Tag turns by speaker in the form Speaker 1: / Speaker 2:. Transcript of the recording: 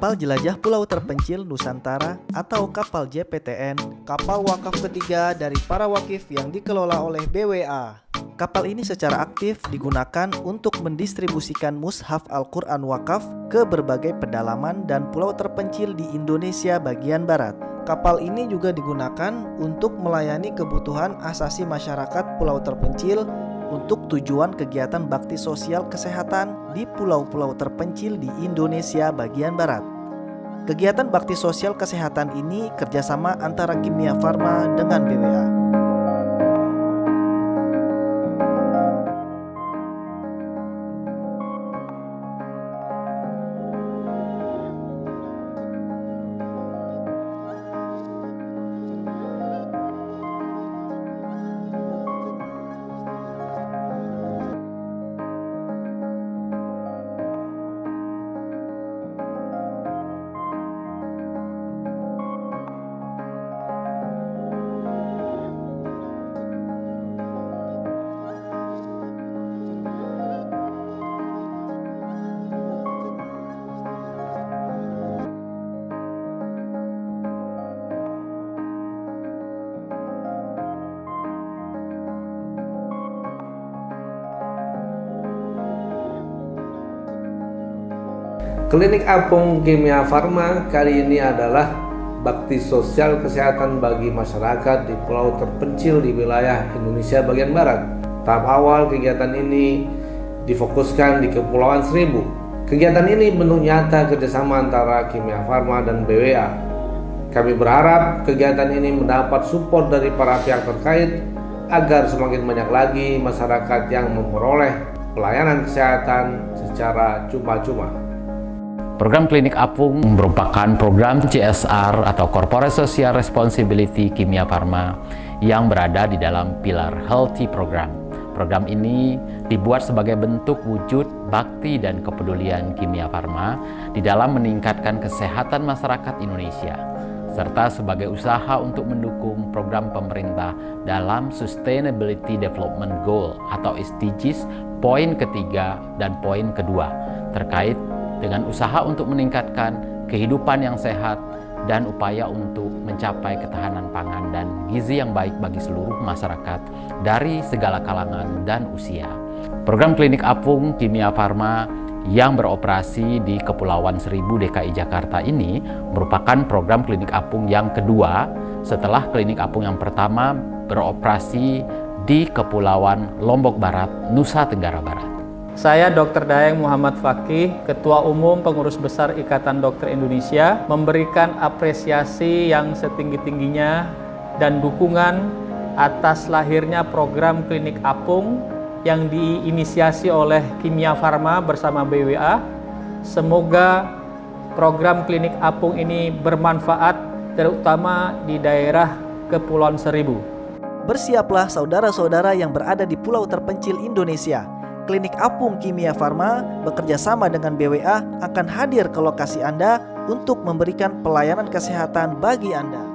Speaker 1: Kapal Jelajah Pulau Terpencil Nusantara atau kapal JPTN, kapal wakaf ketiga dari para wakif yang dikelola oleh BWA. Kapal ini secara aktif digunakan untuk mendistribusikan mushaf Al-Quran wakaf ke berbagai pedalaman dan pulau terpencil di Indonesia bagian barat. Kapal ini juga digunakan untuk melayani kebutuhan asasi masyarakat pulau terpencil untuk tujuan kegiatan bakti sosial kesehatan di pulau-pulau terpencil di Indonesia bagian barat. Kegiatan bakti sosial kesehatan ini kerjasama antara Kimia Farma dengan BWA.
Speaker 2: Klinik Apung Kimia Farma kali ini adalah bakti sosial kesehatan bagi masyarakat di pulau terpencil di wilayah Indonesia bagian barat. Tahap awal kegiatan ini difokuskan di Kepulauan Seribu. Kegiatan ini bentuk nyata kerjasama antara Kimia Farma dan BWA. Kami berharap kegiatan ini mendapat support dari para pihak terkait agar semakin banyak lagi masyarakat yang memperoleh pelayanan kesehatan secara cuma-cuma.
Speaker 3: Program Klinik Apung merupakan program CSR atau Corporate Social Responsibility Kimia Farma yang berada di dalam pilar Healthy Program. Program ini dibuat sebagai bentuk wujud bakti dan kepedulian Kimia Farma di dalam meningkatkan kesehatan masyarakat Indonesia serta sebagai usaha untuk mendukung program pemerintah dalam Sustainability Development Goal atau SDGs poin ketiga dan poin kedua terkait dengan usaha untuk meningkatkan kehidupan yang sehat dan upaya untuk mencapai ketahanan pangan dan gizi yang baik bagi seluruh masyarakat dari segala kalangan dan usia. Program Klinik Apung Kimia Farma yang beroperasi di Kepulauan Seribu DKI Jakarta ini merupakan program klinik apung yang kedua setelah klinik apung yang pertama beroperasi di Kepulauan Lombok Barat, Nusa Tenggara Barat.
Speaker 4: Saya Dr. Daeng Muhammad Fakih, Ketua Umum Pengurus Besar Ikatan Dokter Indonesia, memberikan apresiasi yang setinggi-tingginya dan dukungan atas lahirnya program klinik apung yang diinisiasi oleh Kimia Farma bersama BWA. Semoga program klinik apung ini bermanfaat terutama di daerah Kepulauan Seribu.
Speaker 1: Bersiaplah saudara-saudara yang berada di pulau terpencil Indonesia Klinik Apung Kimia Farma bekerja sama dengan BWA akan hadir ke lokasi Anda untuk memberikan pelayanan kesehatan bagi Anda.